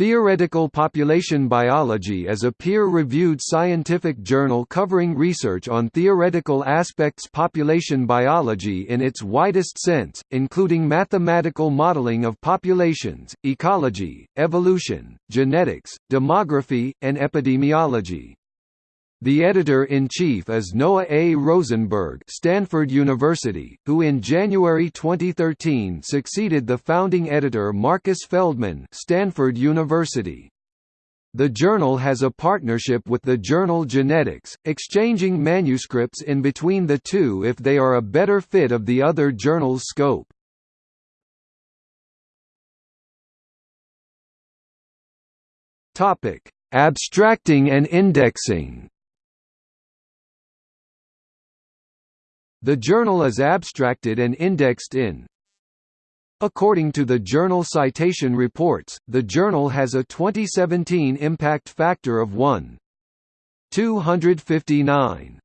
Theoretical Population Biology is a peer-reviewed scientific journal covering research on theoretical aspects population biology in its widest sense, including mathematical modeling of populations, ecology, evolution, genetics, demography, and epidemiology. The editor-in-chief is Noah A. Rosenberg Stanford University, who in January 2013 succeeded the founding editor Marcus Feldman Stanford University. The journal has a partnership with the journal Genetics, exchanging manuscripts in between the two if they are a better fit of the other journal's scope. Abstracting and indexing The journal is abstracted and indexed in According to the Journal Citation Reports, the journal has a 2017 impact factor of 1. 259.